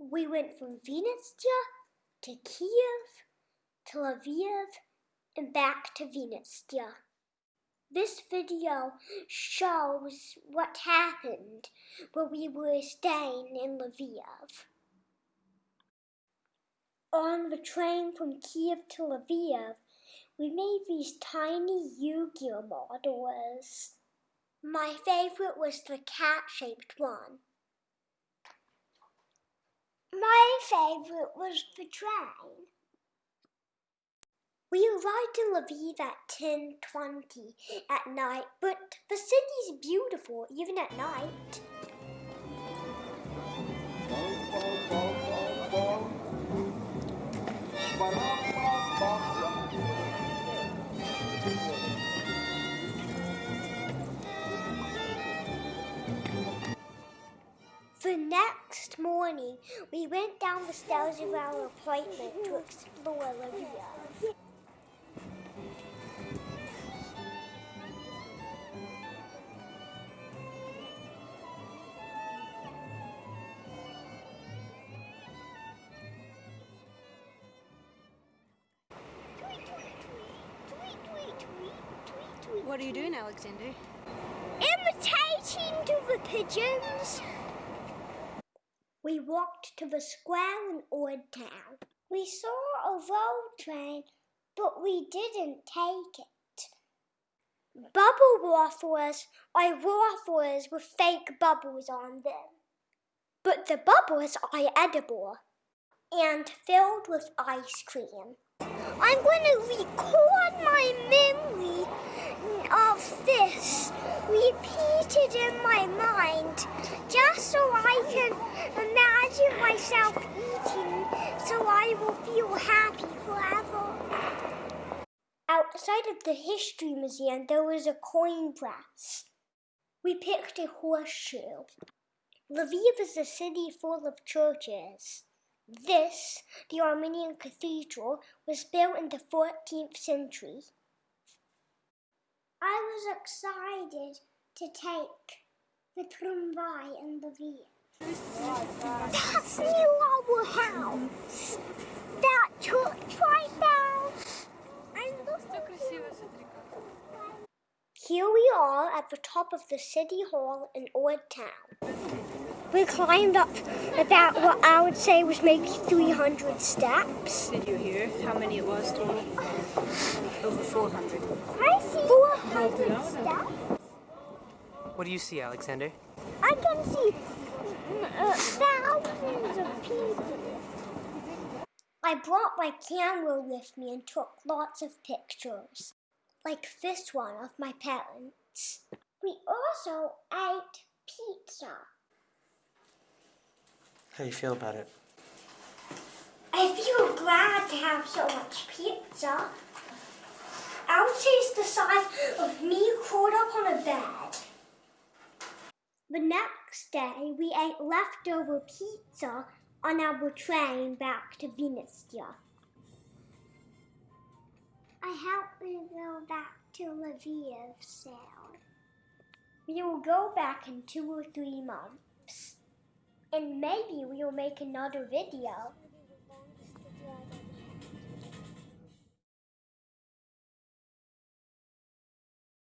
We went from Vinnytsia to Kiev to Lviv and back to Vinnytsia. This video shows what happened when we were staying in Lviv. On the train from Kiev to Lviv, we made these tiny Yu-Gi-Oh models. My favorite was the cat-shaped one. My favorite was the train. We arrived in Lviv at 10.20 at night, but the city's beautiful even at night. The next morning, we went down the stairs of our apartment to explore Lviv. What are you doing, Alexander? Imitating to the pigeons. We walked to the square in Old Town. We saw a road train, but we didn't take it. Bubble waffles are waffles with fake bubbles on them. But the bubbles are edible and filled with ice cream. I'm going to record my memory of this repeated in my mind just so I can imagine myself eating so I will feel happy forever. Outside of the History Museum, there was a coin press. We picked a horseshoe. Lviv is a city full of churches. This, the Armenian cathedral, was built in the 14th century. I was excited to take the tramway in Lviv. That's near our house. That church right there. I love Here we are at the top of the city hall in Old Town. We climbed up about what I would say was maybe 300 steps. Did you hear how many it was total? Over 400. I see 400 steps. What do you see, Alexander? I can see uh, thousands of people. I brought my camera with me and took lots of pictures, like this one of my parents. We also ate pizza. How do you feel about it? I feel glad to have so much pizza. I would say the size of me curled up on a bed. The next day, we ate leftover pizza on our train back to Vinnytsia. I hope we go back to Lviv soon. We will go back in two or three months. And maybe we will make another video